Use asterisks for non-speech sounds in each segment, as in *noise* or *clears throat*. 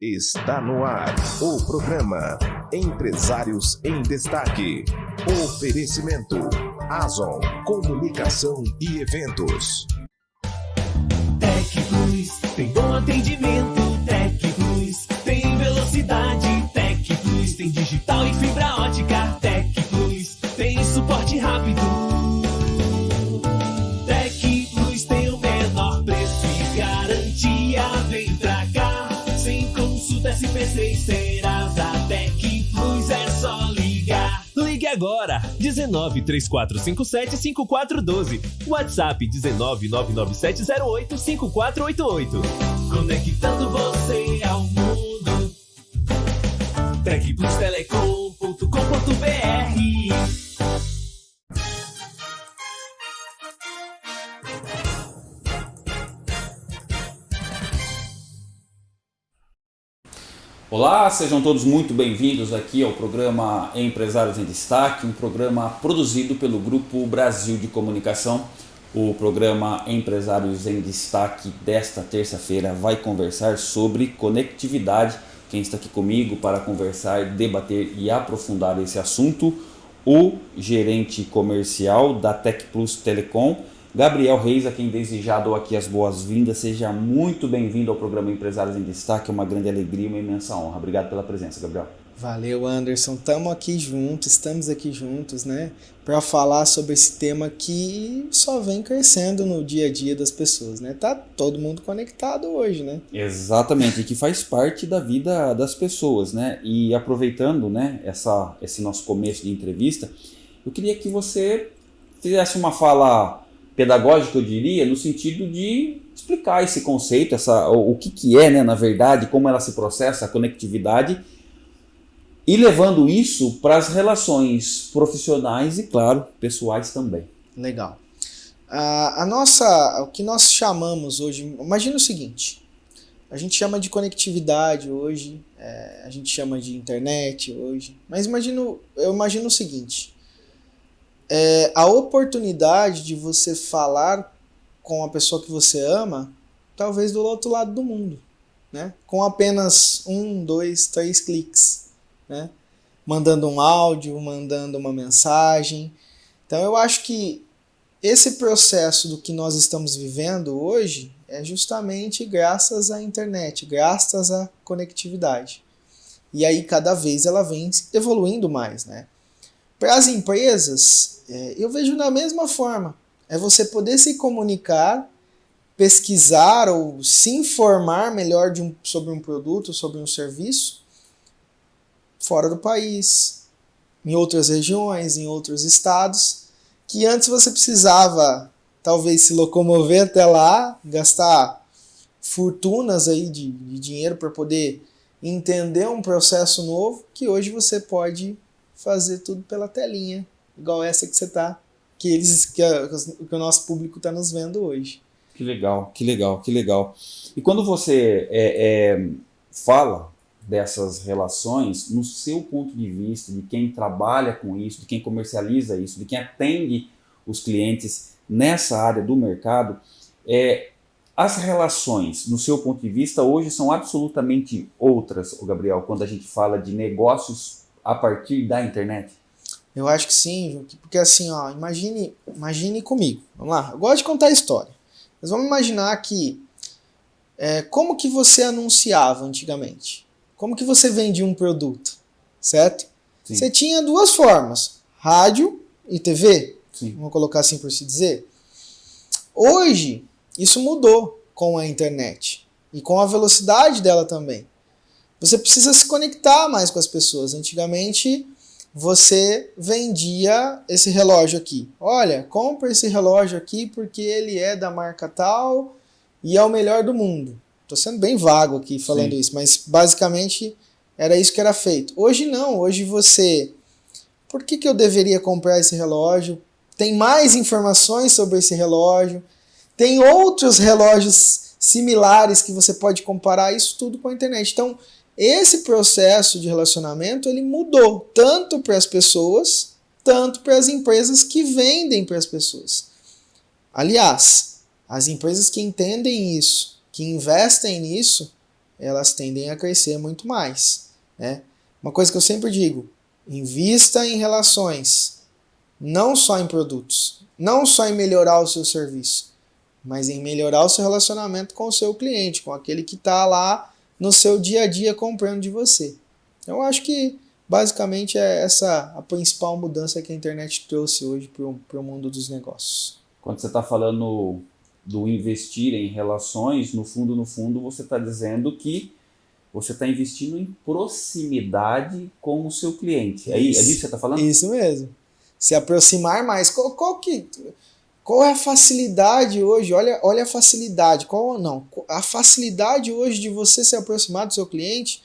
Está no ar o programa Empresários em Destaque. Oferecimento Azon Comunicação e Eventos. Tec Plus tem bom atendimento. Tec Plus tem velocidade. Tec Plus tem digital e fibra ótica. Tec Plus tem suporte rápido. SP6 Serasa Tec Plus é só ligar. Ligue agora 19 3457 5412. WhatsApp 19 99708 5488. Conectando você ao mundo. Tecplus Telecom.com.br Olá, sejam todos muito bem-vindos aqui ao programa Empresários em Destaque, um programa produzido pelo Grupo Brasil de Comunicação. O programa Empresários em Destaque desta terça-feira vai conversar sobre conectividade. Quem está aqui comigo para conversar, debater e aprofundar esse assunto, o gerente comercial da Tec Plus Telecom, Gabriel Reis, a quem desde já dou aqui as boas-vindas. Seja muito bem-vindo ao programa Empresários em Destaque. É uma grande alegria e uma imensa honra. Obrigado pela presença, Gabriel. Valeu, Anderson. Estamos aqui juntos, estamos aqui juntos, né? Para falar sobre esse tema que só vem crescendo no dia a dia das pessoas, né? Tá todo mundo conectado hoje, né? Exatamente, e que faz parte da vida das pessoas, né? E aproveitando, né, essa, esse nosso começo de entrevista, eu queria que você fizesse uma fala pedagógica, eu diria, no sentido de explicar esse conceito, essa, o, o que, que é, né, na verdade, como ela se processa, a conectividade, e levando isso para as relações profissionais e, claro, pessoais também. Legal. A, a nossa, o que nós chamamos hoje, imagina o seguinte, a gente chama de conectividade hoje, é, a gente chama de internet hoje, mas imagino, eu imagino o seguinte, é, a oportunidade de você falar com a pessoa que você ama, talvez do outro lado do mundo, né? Com apenas um, dois, três cliques, né? Mandando um áudio, mandando uma mensagem. Então eu acho que esse processo do que nós estamos vivendo hoje é justamente graças à internet, graças à conectividade. E aí cada vez ela vem evoluindo mais, né? Para as empresas, é, eu vejo da mesma forma. É você poder se comunicar, pesquisar ou se informar melhor um, sobre um produto, sobre um serviço, fora do país, em outras regiões, em outros estados, que antes você precisava talvez se locomover até lá, gastar fortunas aí de, de dinheiro para poder entender um processo novo, que hoje você pode fazer tudo pela telinha, igual essa que você tá, que eles, que, a, que o nosso público está nos vendo hoje. Que legal, que legal, que legal. E quando você é, é, fala dessas relações, no seu ponto de vista, de quem trabalha com isso, de quem comercializa isso, de quem atende os clientes nessa área do mercado, é, as relações, no seu ponto de vista, hoje são absolutamente outras, Gabriel, quando a gente fala de negócios a partir da internet? Eu acho que sim, porque assim, ó, imagine, imagine comigo. Vamos lá, eu gosto de contar a história. Mas vamos imaginar que é, como que você anunciava antigamente? Como que você vendia um produto, certo? Sim. Você tinha duas formas, rádio e TV, Sim. vamos colocar assim por se dizer. Hoje, isso mudou com a internet e com a velocidade dela também. Você precisa se conectar mais com as pessoas. Antigamente, você vendia esse relógio aqui. Olha, compra esse relógio aqui porque ele é da marca tal e é o melhor do mundo. Estou sendo bem vago aqui falando Sim. isso, mas basicamente era isso que era feito. Hoje não, hoje você... Por que, que eu deveria comprar esse relógio? Tem mais informações sobre esse relógio. Tem outros relógios similares que você pode comparar isso tudo com a internet. Então, esse processo de relacionamento ele mudou tanto para as pessoas, tanto para as empresas que vendem para as pessoas. Aliás, as empresas que entendem isso, que investem nisso, elas tendem a crescer muito mais. Né? Uma coisa que eu sempre digo: invista em relações, não só em produtos, não só em melhorar o seu serviço, mas em melhorar o seu relacionamento com o seu cliente, com aquele que está lá no seu dia a dia comprando de você. Então, eu acho que basicamente é essa a principal mudança que a internet trouxe hoje para o mundo dos negócios. Quando você está falando do investir em relações, no fundo, no fundo, você está dizendo que você está investindo em proximidade com o seu cliente. É, isso, é disso que você está falando? Isso mesmo. Se aproximar mais. Qual, qual, que, qual é a facilidade hoje? Olha, olha a facilidade. Qual não? A facilidade hoje de você se aproximar do seu cliente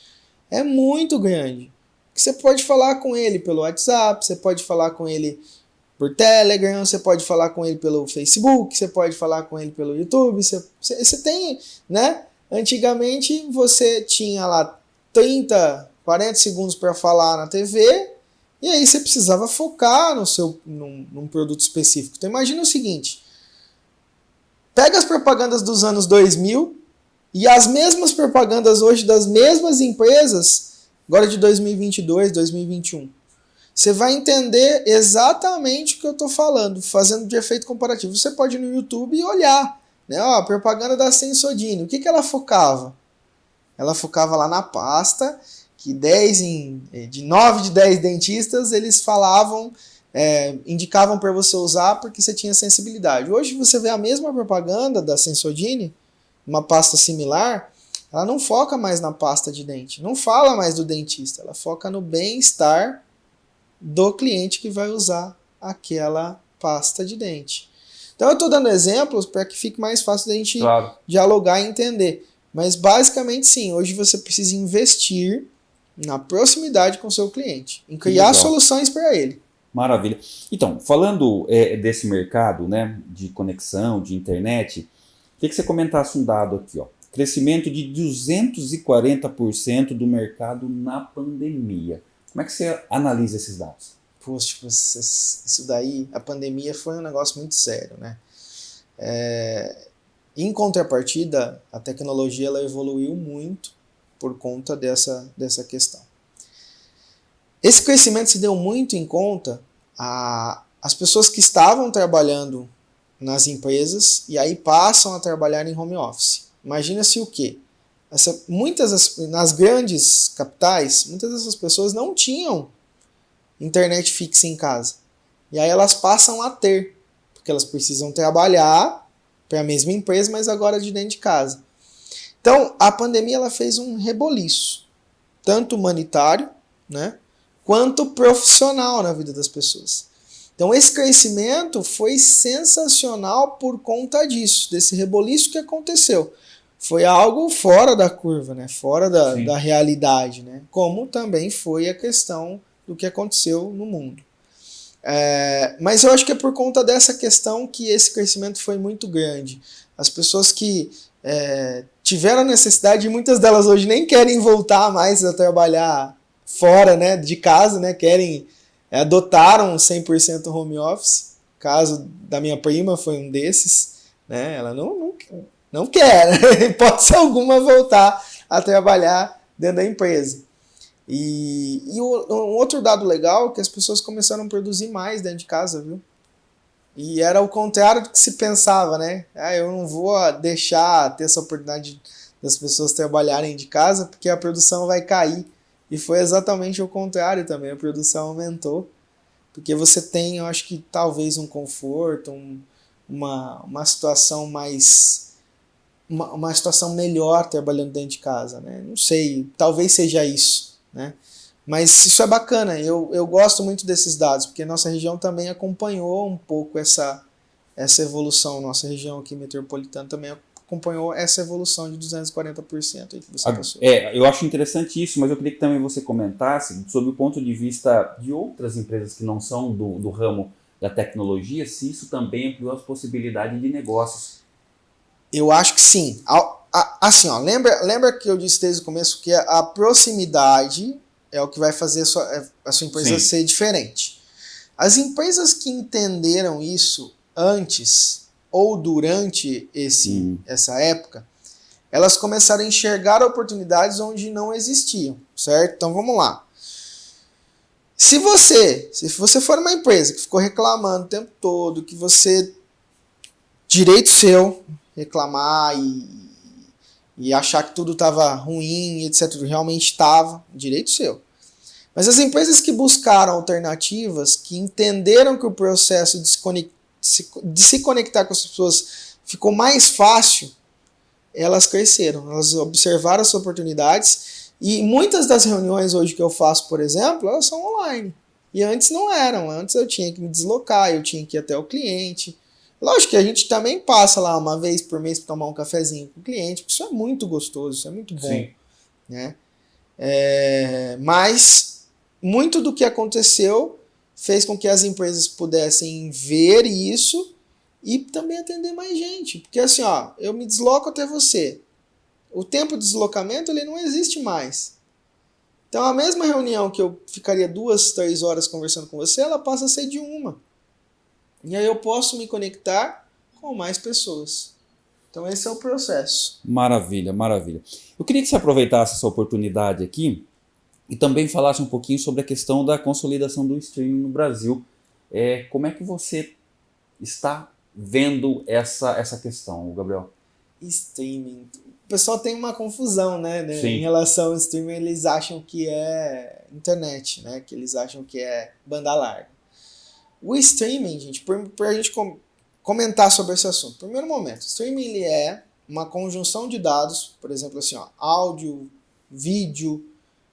é muito grande. Você pode falar com ele pelo WhatsApp, você pode falar com ele por Telegram, você pode falar com ele pelo Facebook, você pode falar com ele pelo YouTube, você, você tem, né? Antigamente você tinha lá 30, 40 segundos para falar na TV e aí você precisava focar no seu, num, num produto específico. Então imagina o seguinte, pega as propagandas dos anos 2000 e as mesmas propagandas hoje das mesmas empresas, agora de 2022, 2021. Você vai entender exatamente o que eu estou falando, fazendo de efeito comparativo. Você pode ir no YouTube e olhar. Né? Ó, a propaganda da Sensodine, o que, que ela focava? Ela focava lá na pasta, que 10 em, eh, de 9 de 10 dentistas eles falavam, é, indicavam para você usar porque você tinha sensibilidade. Hoje você vê a mesma propaganda da Sensodine, uma pasta similar, ela não foca mais na pasta de dente, não fala mais do dentista, ela foca no bem-estar do cliente que vai usar aquela pasta de dente. Então eu estou dando exemplos para que fique mais fácil da gente claro. dialogar e entender. Mas basicamente sim, hoje você precisa investir na proximidade com o seu cliente, em criar soluções para ele. Maravilha. Então, falando é, desse mercado né, de conexão, de internet, queria que você comentasse um dado aqui. Ó. Crescimento de 240% do mercado na pandemia. Como é que você analisa esses dados? poxa, tipo, isso daí, a pandemia foi um negócio muito sério, né? É, em contrapartida, a tecnologia ela evoluiu muito por conta dessa, dessa questão. Esse crescimento se deu muito em conta a, as pessoas que estavam trabalhando nas empresas e aí passam a trabalhar em home office. Imagina-se o quê? Essa, muitas nas grandes capitais, muitas dessas pessoas não tinham internet fixa em casa. E aí elas passam a ter, porque elas precisam trabalhar para a mesma empresa, mas agora de dentro de casa. Então, a pandemia ela fez um reboliço, tanto humanitário, né, quanto profissional na vida das pessoas. Então, esse crescimento foi sensacional por conta disso, desse reboliço que aconteceu. Foi algo fora da curva, né? fora da, da realidade, né? como também foi a questão do que aconteceu no mundo. É, mas eu acho que é por conta dessa questão que esse crescimento foi muito grande. As pessoas que é, tiveram necessidade, e muitas delas hoje nem querem voltar mais a trabalhar fora né, de casa, né, querem, é, adotaram 100% home office. O caso da minha prima foi um desses. Né, ela não, não, não quer, né, *laughs* hipótese alguma, voltar a trabalhar dentro da empresa. E, e um outro dado legal é que as pessoas começaram a produzir mais dentro de casa, viu? E era o contrário do que se pensava, né? Ah, eu não vou deixar ter essa oportunidade das pessoas trabalharem de casa porque a produção vai cair. E foi exatamente o contrário também, a produção aumentou. Porque você tem, eu acho que talvez um conforto, um, uma, uma situação mais. Uma, uma situação melhor trabalhando dentro de casa, né? Não sei, talvez seja isso. Né? Mas isso é bacana, eu, eu gosto muito desses dados, porque nossa região também acompanhou um pouco essa, essa evolução, nossa região aqui metropolitana também acompanhou essa evolução de 240% aí que você passou. É, eu acho interessante isso, mas eu queria que também você comentasse sobre o ponto de vista de outras empresas que não são do, do ramo da tecnologia, se isso também ampliou as possibilidades de negócios. Eu acho que sim assim, ó, lembra, lembra que eu disse desde o começo que a proximidade é o que vai fazer a sua, é, a sua empresa Sim. ser diferente. As empresas que entenderam isso antes ou durante esse, essa época, elas começaram a enxergar oportunidades onde não existiam, certo? Então vamos lá. Se você, se você for uma empresa que ficou reclamando o tempo todo, que você direito seu reclamar e, e achar que tudo estava ruim, etc, realmente estava, direito seu. Mas as empresas que buscaram alternativas, que entenderam que o processo de se, de se conectar com as pessoas ficou mais fácil, elas cresceram, elas observaram as oportunidades e muitas das reuniões hoje que eu faço, por exemplo, elas são online. E antes não eram, antes eu tinha que me deslocar, eu tinha que ir até o cliente. Lógico que a gente também passa lá uma vez por mês para tomar um cafezinho com o cliente, porque isso é muito gostoso, isso é muito bom. Sim. Né? É, mas muito do que aconteceu fez com que as empresas pudessem ver isso e também atender mais gente. Porque assim, ó, eu me desloco até você. O tempo de deslocamento ele não existe mais. Então a mesma reunião que eu ficaria duas, três horas conversando com você, ela passa a ser de uma. E aí eu posso me conectar com mais pessoas. Então esse é o processo. Maravilha, maravilha. Eu queria que você aproveitasse essa oportunidade aqui e também falasse um pouquinho sobre a questão da consolidação do streaming no Brasil. É, como é que você está vendo essa, essa questão, Gabriel? Streaming. O pessoal tem uma confusão, né? né? Em relação ao streaming, eles acham que é internet, né? Que eles acham que é banda larga. O streaming, gente, para a gente com, comentar sobre esse assunto. Primeiro momento, streaming ele é uma conjunção de dados, por exemplo, assim, ó, áudio, vídeo,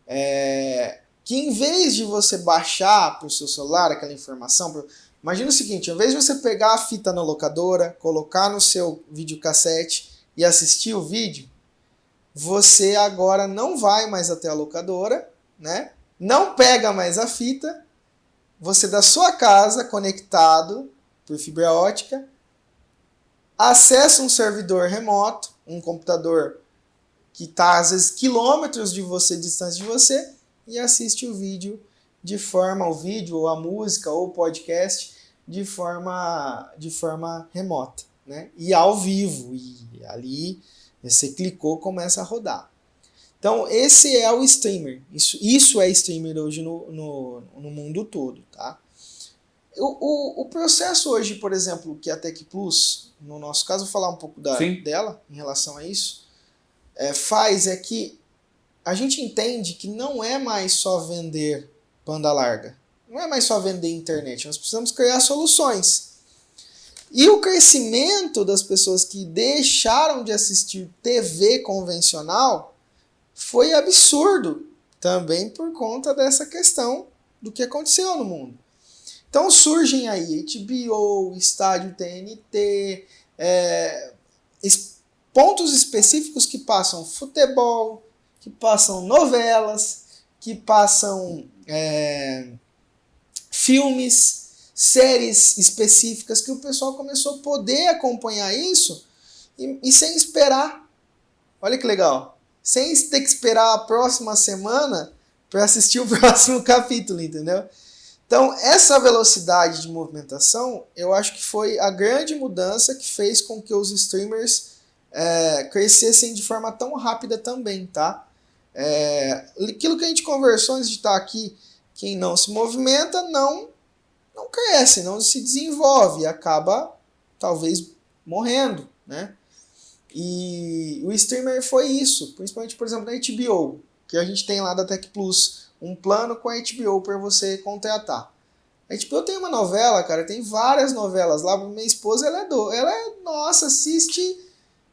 é, que em vez de você baixar para o seu celular aquela informação, imagina o seguinte, ao invés de você pegar a fita na locadora, colocar no seu videocassete e assistir o vídeo, você agora não vai mais até a locadora, né? não pega mais a fita, você da sua casa, conectado por fibra ótica, acessa um servidor remoto, um computador que está às vezes quilômetros de você, distância de você, e assiste o vídeo de forma, o vídeo, ou a música, ou o podcast, de forma, de forma remota, né? E ao vivo, e ali você clicou, começa a rodar. Então, esse é o streamer. Isso, isso é streamer hoje no, no, no mundo todo, tá? O, o, o, processo hoje, por exemplo, que a Tech Plus, no nosso caso, vou falar um pouco da, dela em relação a isso é, faz é que a gente entende que não é mais só vender banda larga. Não é mais só vender internet. Nós precisamos criar soluções. E o crescimento das pessoas que deixaram de assistir TV convencional foi absurdo. Também por conta dessa questão do que aconteceu no mundo. Então surgem aí HBO, Estádio TNT, é, pontos específicos que passam futebol, que passam novelas, que passam é, filmes, séries específicas, que o pessoal começou a poder acompanhar isso e, e sem esperar. Olha que legal. Sem ter que esperar a próxima semana para assistir o *laughs* próximo capítulo, entendeu? Então, essa velocidade de movimentação, eu acho que foi a grande mudança que fez com que os streamers é, crescessem de forma tão rápida também, tá? É, aquilo que a gente conversou antes de estar aqui, quem não se movimenta não, não cresce, não se desenvolve, acaba talvez morrendo, né? E o streamer foi isso, principalmente, por exemplo, na HBO, que a gente tem lá da Tech Plus, um plano com a HBO para você contratar. A HBO tem uma novela, cara, tem várias novelas lá. Minha esposa, ela é do, ela é, nossa, assiste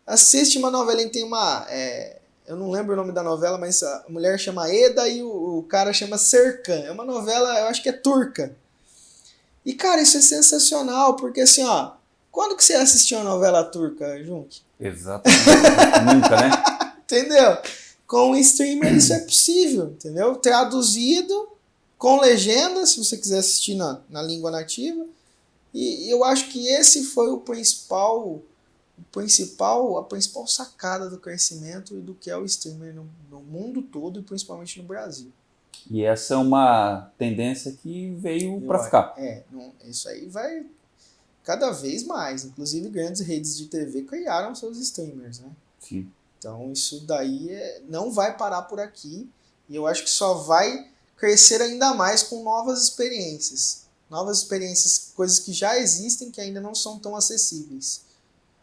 assiste uma novelinha, tem uma. É, eu não lembro o nome da novela, mas a mulher chama Eda e o, o cara chama Serkan. É uma novela, eu acho que é turca. E, cara, isso é sensacional, porque assim, ó. Quando que você assistiu uma novela turca, Junk? Exatamente. Nunca, né? *laughs* Entendeu? Com o streamer isso é possível, entendeu? Traduzido, com legenda, se você quiser assistir na, na língua nativa. E eu acho que esse foi o principal o principal, a principal sacada do crescimento e do que é o streamer no, no mundo todo e principalmente no Brasil. E essa é uma tendência que veio para ficar. É, não, isso aí vai cada vez mais. Inclusive, grandes redes de TV criaram seus streamers, né? Sim. Então isso daí é, não vai parar por aqui e eu acho que só vai crescer ainda mais com novas experiências. Novas experiências, coisas que já existem que ainda não são tão acessíveis.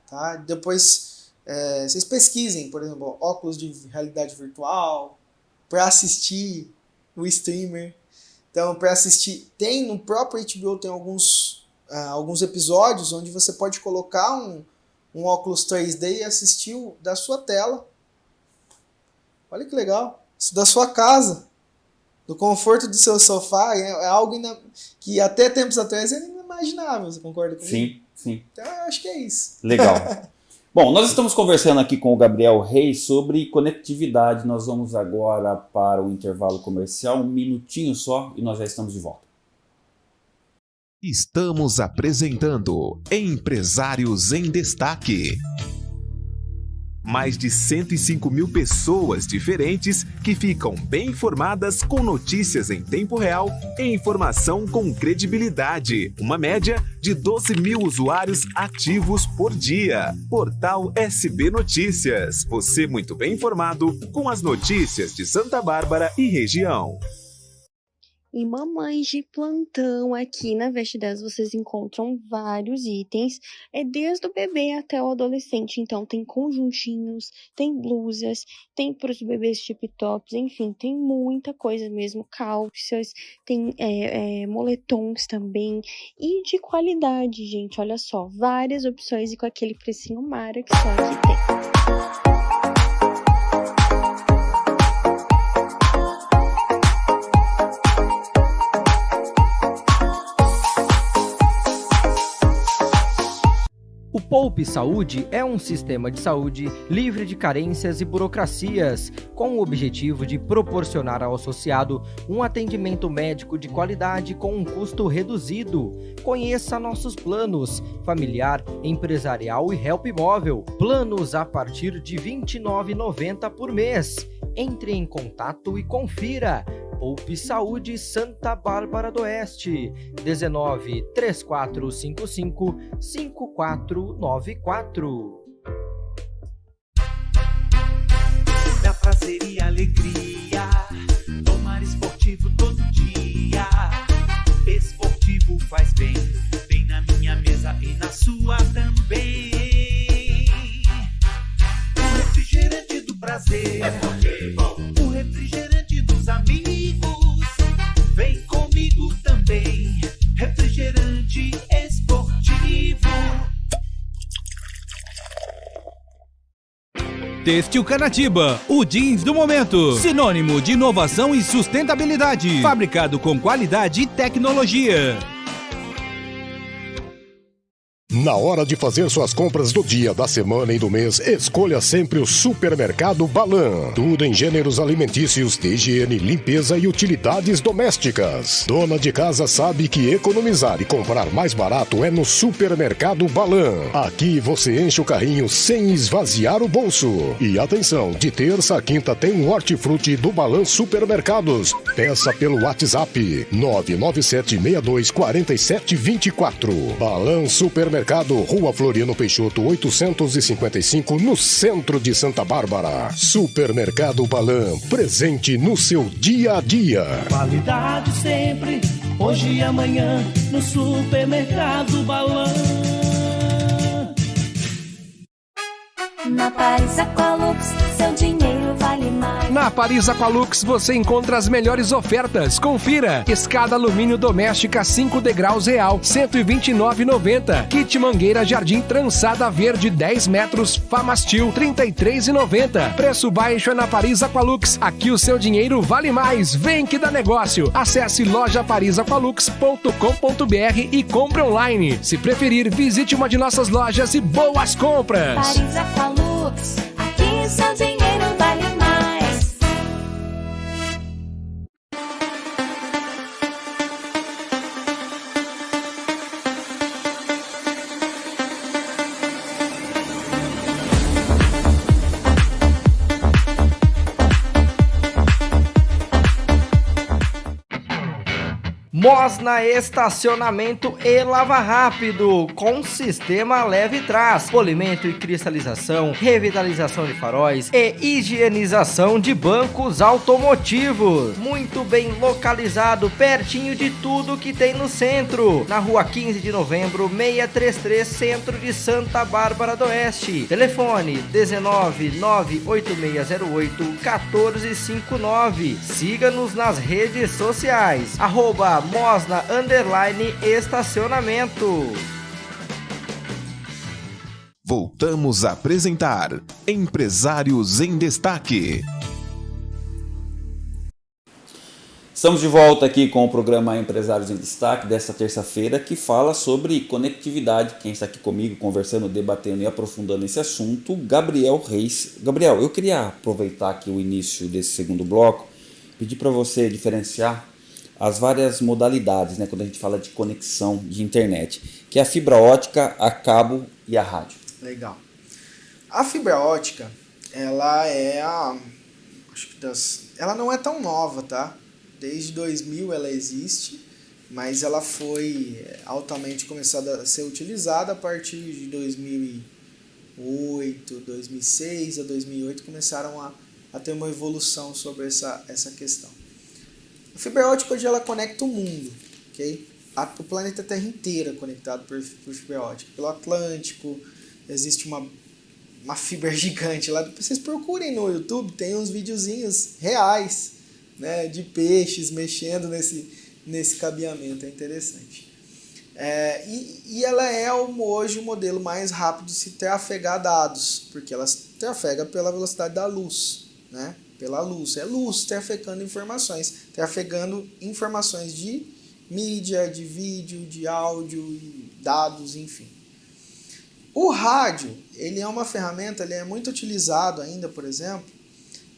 Tá? Depois é, vocês pesquisem, por exemplo, óculos de realidade virtual para assistir o streamer. Então, para assistir, tem no próprio HBO tem alguns, uh, alguns episódios onde você pode colocar um, um óculos 3D e assistir o, da sua tela. Olha que legal. Isso da sua casa. Do conforto do seu sofá. É, é algo que até tempos atrás era inimaginável. Você concorda comigo? Sim, sim. Então, eu acho que é isso. Legal. *laughs* Bom, nós estamos conversando aqui com o Gabriel Reis sobre conectividade. Nós vamos agora para o intervalo comercial, um minutinho só, e nós já estamos de volta. Estamos apresentando Empresários em Destaque. Mais de 105 mil pessoas diferentes que ficam bem informadas com notícias em tempo real e informação com credibilidade. Uma média de 12 mil usuários ativos por dia. Portal SB Notícias. Você muito bem informado com as notícias de Santa Bárbara e região. Em Mamães de Plantão, aqui na Veste 10, vocês encontram vários itens, é desde o bebê até o adolescente. Então, tem conjuntinhos, tem blusas, tem para os bebês tip tops, enfim, tem muita coisa mesmo. Calças, tem é, é, moletons também. E de qualidade, gente, olha só, várias opções e com aquele precinho mara que só aqui tem. Poupe Saúde é um sistema de saúde livre de carências e burocracias, com o objetivo de proporcionar ao associado um atendimento médico de qualidade com um custo reduzido. Conheça nossos planos: familiar, empresarial e help móvel. Planos a partir de R$ 29,90 por mês. Entre em contato e confira. Poupe Saúde Santa Bárbara do Oeste, 19 3455 5494. Da prazer e alegria, tomar esportivo todo dia. Esportivo faz bem, bem na minha mesa e na sua também. O refrigerante do prazer, é o refrigerante Têxtil Canatiba, o jeans do momento. Sinônimo de inovação e sustentabilidade. Fabricado com qualidade e tecnologia. Na hora de fazer suas compras do dia, da semana e do mês, escolha sempre o Supermercado Balan. Tudo em gêneros alimentícios, higiene, limpeza e utilidades domésticas. Dona de casa sabe que economizar e comprar mais barato é no Supermercado Balan. Aqui você enche o carrinho sem esvaziar o bolso. E atenção, de terça a quinta tem um hortifruti do Balan Supermercados. Peça pelo WhatsApp 997624724. Balan Supermercado Mercado, Rua Floriano Peixoto, 855, no centro de Santa Bárbara. Supermercado Balan, presente no seu dia a dia. Qualidade sempre, hoje e amanhã, no Supermercado Balan. Na Paris Aqualux, seu dinheiro. Na Paris Aqualux você encontra as melhores ofertas. Confira: escada alumínio doméstica 5 degraus real, 129,90. Kit mangueira jardim trançada verde 10 metros, Famastil 33,90. Preço baixo é na Paris Aqualux. Aqui o seu dinheiro vale mais. Vem que dá negócio. Acesse lojaparisaqualux.com.br e compre online. Se preferir, visite uma de nossas lojas e boas compras. Paris Aqualux Lux, aqui seu dinheiro Mosna Estacionamento e Lava Rápido, com sistema leve trás, polimento e cristalização, revitalização de faróis e higienização de bancos automotivos. Muito bem localizado, pertinho de tudo que tem no centro. Na rua 15 de novembro, 633, centro de Santa Bárbara do Oeste. Telefone 19 98608 1459. Siga-nos nas redes sociais. Arroba Mosna Underline Estacionamento. Voltamos a apresentar Empresários em Destaque. Estamos de volta aqui com o programa Empresários em Destaque desta terça-feira que fala sobre conectividade. Quem está aqui comigo conversando, debatendo e aprofundando esse assunto, Gabriel Reis. Gabriel, eu queria aproveitar aqui o início desse segundo bloco, pedir para você diferenciar as várias modalidades, né, quando a gente fala de conexão de internet, que é a fibra ótica, a cabo e a rádio. Legal. A fibra ótica, ela é a acho que das, ela não é tão nova, tá? Desde 2000 ela existe, mas ela foi altamente começada a ser utilizada a partir de 2008, 2006 a 2008 começaram a, a ter uma evolução sobre essa, essa questão. A fibra ótica hoje ela conecta o mundo, ok? A, o planeta Terra inteira é conectado por, por fibra ótica. Pelo Atlântico, existe uma, uma fibra *laughs* gigante lá. Vocês procurem no YouTube, tem uns videozinhos reais né, de peixes mexendo nesse, nesse cabeamento, é interessante. É, e, e ela é hoje o modelo mais rápido de se trafegar dados, porque ela trafega pela velocidade da luz, né? Pela luz. É luz trafegando informações, trafegando informações de mídia, de vídeo, de áudio, dados, enfim. O rádio, ele é uma ferramenta, ele é muito utilizado ainda, por exemplo,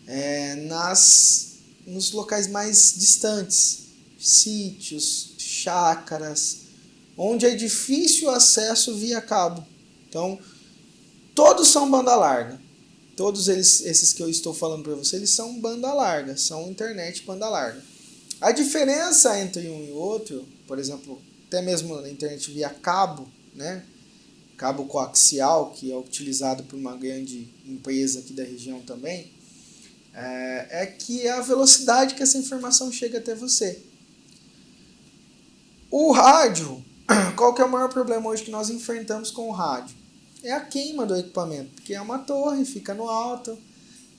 é, nas nos locais mais distantes, sítios, chácaras, onde é difícil acesso via cabo. Então, todos são banda larga. Todos eles, esses que eu estou falando para você, eles são banda larga, são internet banda larga. A diferença entre um e outro, por exemplo, até mesmo na internet via cabo, né? cabo coaxial, que é utilizado por uma grande empresa aqui da região também, é, é que é a velocidade que essa informação chega até você. O rádio, *clears throat* qual que é o maior problema hoje que nós enfrentamos com o rádio? É a queima do equipamento, porque é uma torre, fica no alto,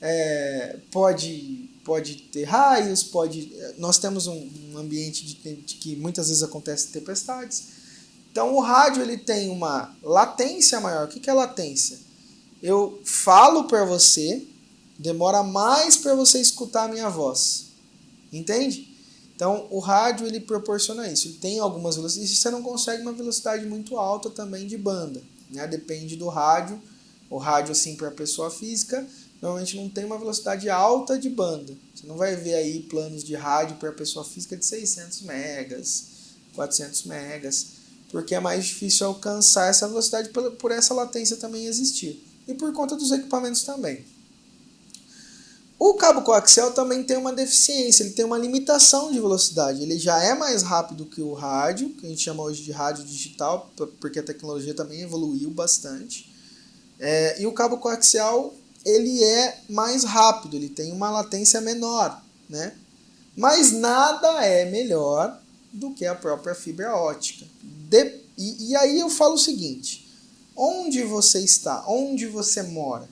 é, pode, pode ter raios, pode. Nós temos um, um ambiente de, de, que muitas vezes acontecem tempestades. Então o rádio ele tem uma latência maior. O que, que é latência? Eu falo para você, demora mais para você escutar a minha voz. Entende? Então, o rádio ele proporciona isso. Ele tem algumas velocidades. Você não consegue uma velocidade muito alta também de banda. Né? Depende do rádio. O rádio, assim, para a pessoa física, normalmente não tem uma velocidade alta de banda. Você não vai ver aí planos de rádio para pessoa física de 600 megas, 400 megas, porque é mais difícil alcançar essa velocidade por essa latência também existir. E por conta dos equipamentos também. O cabo coaxial também tem uma deficiência, ele tem uma limitação de velocidade. Ele já é mais rápido que o rádio, que a gente chama hoje de rádio digital, porque a tecnologia também evoluiu bastante. É, e o cabo coaxial ele é mais rápido, ele tem uma latência menor, né? Mas nada é melhor do que a própria fibra ótica. De, e, e aí eu falo o seguinte: onde você está, onde você mora,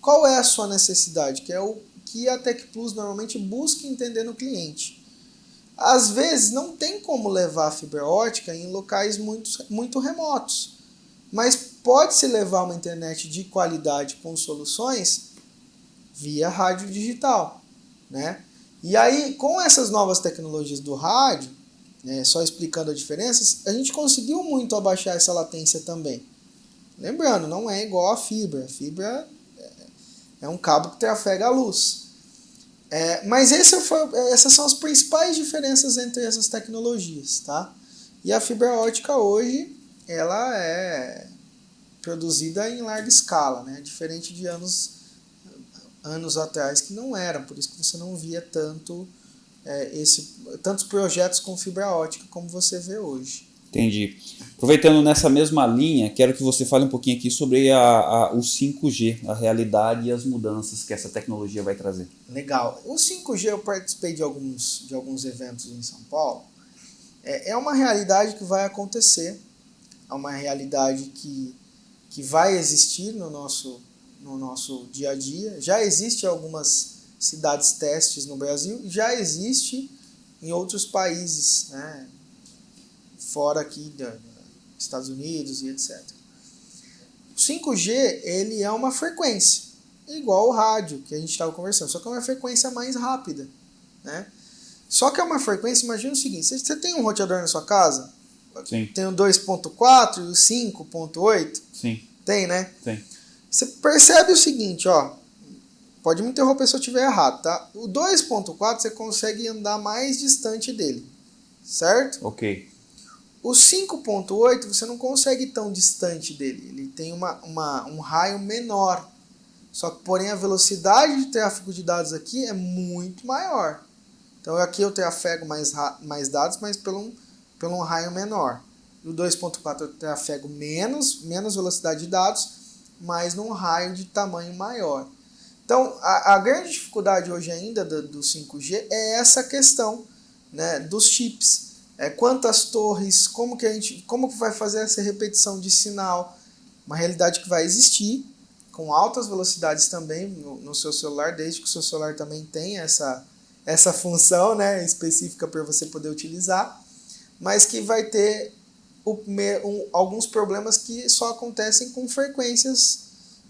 qual é a sua necessidade? Que é o que a Tech Plus normalmente busca entender no cliente. Às vezes não tem como levar a fibra ótica em locais muito, muito remotos, mas pode-se levar uma internet de qualidade com soluções via rádio digital. Né? E aí, com essas novas tecnologias do rádio, né, só explicando as diferenças, a gente conseguiu muito abaixar essa latência também. Lembrando, não é igual a fibra. A fibra é um cabo que trafega a luz. É, mas foi, essas são as principais diferenças entre essas tecnologias, tá? E a fibra ótica hoje, ela é produzida em larga escala, né? Diferente de anos, anos atrás que não era, por isso que você não via tanto é, esse, tantos projetos com fibra ótica como você vê hoje. Entendi. Aproveitando nessa mesma linha, quero que você fale um pouquinho aqui sobre a, a, o 5G, a realidade e as mudanças que essa tecnologia vai trazer. Legal. O 5G eu participei de alguns, de alguns eventos em São Paulo. É, é uma realidade que vai acontecer, é uma realidade que, que vai existir no nosso, no nosso dia a dia. Já existe algumas cidades testes no Brasil, já existe em outros países, né? Fora aqui dos Estados Unidos e etc. O 5G ele é uma frequência, igual o rádio que a gente estava conversando, só que é uma frequência mais rápida. Né? Só que é uma frequência, imagina o seguinte, você tem um roteador na sua casa, Sim. tem o 2.4 e o 5.8, Sim. tem né? Tem. Você percebe o seguinte, ó, pode me interromper se eu estiver errado, tá? O 2.4 você consegue andar mais distante dele, certo? Ok. O 5.8 você não consegue tão distante dele, ele tem uma, uma, um raio menor. Só que, porém, a velocidade de tráfego de dados aqui é muito maior. Então, aqui eu trafego mais, mais dados, mas pelo um, pelo um raio menor. No 2.4 eu trafego menos, menos velocidade de dados, mas num raio de tamanho maior. Então, a, a grande dificuldade hoje ainda do, do 5G é essa questão né, dos chips é, quantas torres, como que a gente, como que vai fazer essa repetição de sinal, uma realidade que vai existir com altas velocidades também no, no seu celular, desde que o seu celular também tenha essa, essa função né, específica para você poder utilizar, mas que vai ter o, um, alguns problemas que só acontecem com frequências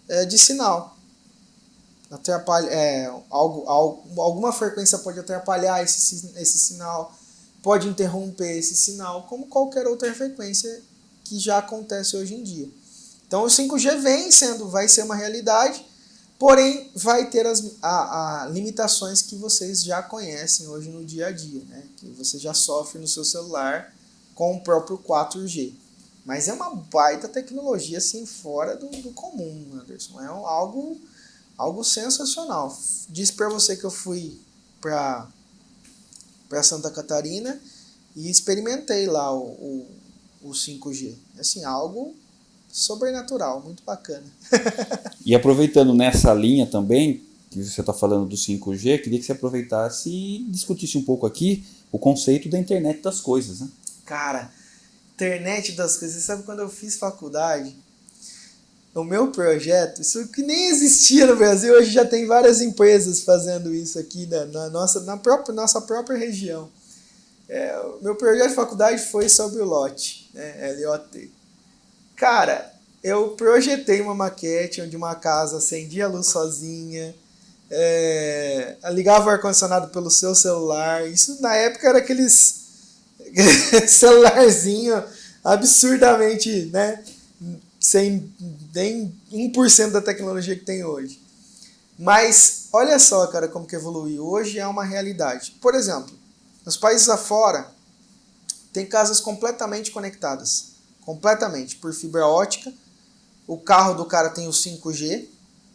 é, de sinal. Atrapalha, é, algo, algo, alguma frequência pode atrapalhar esse, esse sinal, pode interromper esse sinal, como qualquer outra frequência que já acontece hoje em dia. Então o 5G vem sendo, vai ser uma realidade, porém vai ter as a, a limitações que vocês já conhecem hoje no dia a dia, né? que você já sofre no seu celular com o próprio 4G. Mas é uma baita tecnologia assim fora do, do comum, Anderson. É um, algo, algo sensacional. Disse para você que eu fui para para Santa Catarina e experimentei lá o, o, o 5G. Assim, algo sobrenatural, muito bacana. *laughs* e aproveitando nessa linha também, que você está falando do 5G, queria que você aproveitasse e discutisse um pouco aqui o conceito da internet das coisas, né? Cara, internet das coisas, você sabe quando eu fiz faculdade, o meu projeto, isso que nem existia no Brasil, hoje já tem várias empresas fazendo isso aqui na, na nossa, na própria, nossa própria região. É, o meu projeto de faculdade foi sobre o né, LOT. Cara, eu projetei uma maquete onde uma casa acendia a luz sozinha, é, ligava o ar-condicionado pelo seu celular. Isso na época era aqueles *laughs* celularzinho absurdamente, né? sem nem 1% da tecnologia que tem hoje. Mas olha só, cara, como que evoluiu. Hoje é uma realidade. Por exemplo, nos países afora, tem casas completamente conectadas. Completamente, por fibra ótica. O carro do cara tem o 5G.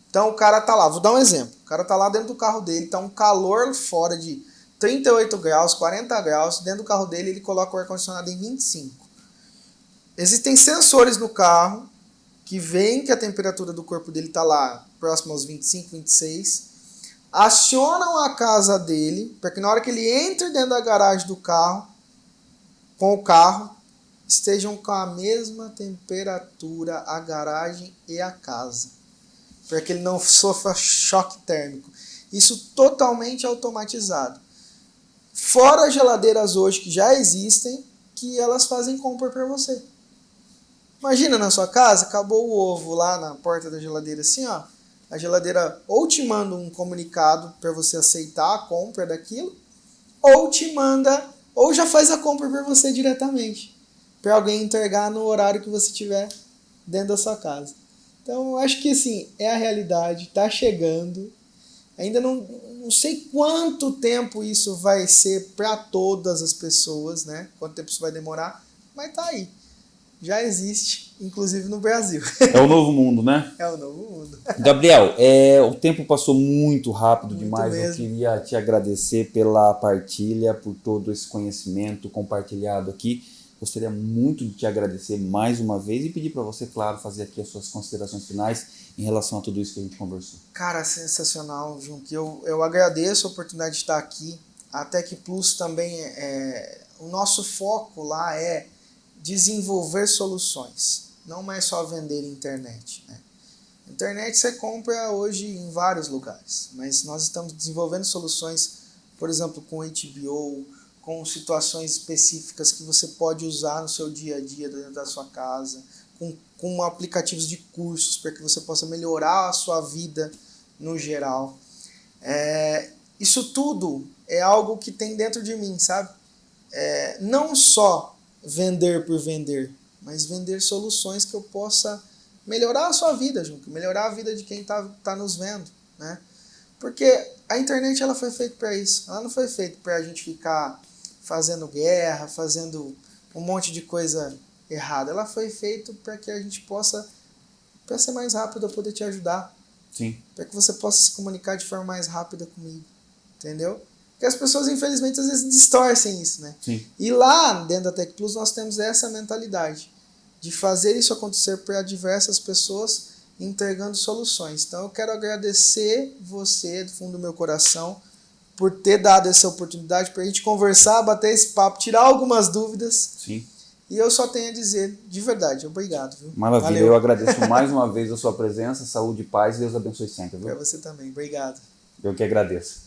Então o cara tá lá, vou dar um exemplo. O cara tá lá dentro do carro dele, tá um calor fora de 38 graus, 40 graus. Dentro do carro dele, ele coloca o ar-condicionado em 25. Existem sensores no carro que veem que a temperatura do corpo dele está lá próximo aos 25, 26, acionam a casa dele para que na hora que ele entre dentro da garagem do carro, com o carro, estejam com a mesma temperatura a garagem e a casa, para que ele não sofra choque térmico. Isso totalmente automatizado. Fora geladeiras hoje que já existem, que elas fazem compra para você. Imagina na sua casa, acabou o ovo lá na porta da geladeira assim, ó. A geladeira ou te manda um comunicado para você aceitar a compra daquilo, ou te manda, ou já faz a compra por você diretamente, para alguém entregar no horário que você tiver dentro da sua casa. Então, acho que assim, é a realidade, está chegando. Ainda não, não sei quanto tempo isso vai ser para todas as pessoas, né? Quanto tempo isso vai demorar, mas tá aí. Já existe, inclusive no Brasil. *laughs* É o novo mundo, né? É o novo mundo. Gabriel, é, o tempo passou muito rápido Muito demais. Eu mesmo. queria te agradecer pela partilha, por todo esse conhecimento compartilhado aqui. Gostaria muito de te agradecer mais uma vez e pedir para você, claro, fazer aqui as suas considerações finais em relação a tudo isso que a gente conversou. Cara, sensacional, Junque. Eu, eu agradeço a oportunidade de estar aqui. A Tech Plus também é, é- O nosso foco lá é desenvolver soluções, não é só vender internet. Né? Internet você compra hoje em vários lugares, mas nós estamos desenvolvendo soluções, por exemplo, com HBO, com situações específicas que você pode usar no seu dia a dia dentro da sua casa, com, com aplicativos de cursos para que você possa melhorar a sua vida no geral. É, isso tudo é algo que tem dentro de mim, sabe? É, não só vender por vender, mas vender soluções que eu possa melhorar a sua vida, Junco, melhorar a vida de quem está tá nos vendo, né? Porque a internet ela foi feita para isso, ela não foi feita para a gente ficar fazendo guerra, fazendo um monte de coisa errada, ela foi feita para que a gente possa, para ser mais rápido, eu poder te ajudar, Sim. para que você possa se comunicar de forma mais rápida comigo, entendeu? Porque as pessoas, infelizmente, às vezes distorcem isso, né? Sim. E lá dentro da Tech Plus nós temos essa mentalidade de fazer isso acontecer para diversas pessoas entregando soluções. Então eu quero agradecer você do fundo do meu coração por ter dado essa oportunidade para a gente conversar, bater esse papo, tirar algumas dúvidas. Sim. E eu só tenho a dizer, de verdade, obrigado. Viu? Maravilha. Valeu. Eu agradeço mais uma vez a sua presença, saúde e paz. Deus abençoe sempre? Para você também, obrigado. Eu que agradeço.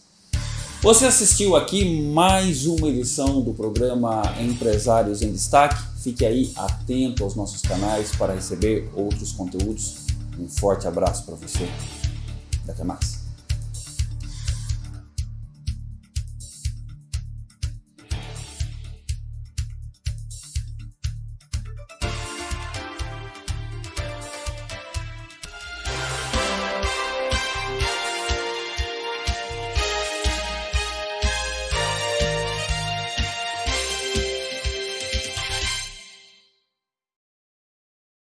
Você assistiu aqui mais uma edição do programa Empresários em Destaque. Fique aí atento aos nossos canais para receber outros conteúdos. Um forte abraço para você. Até mais.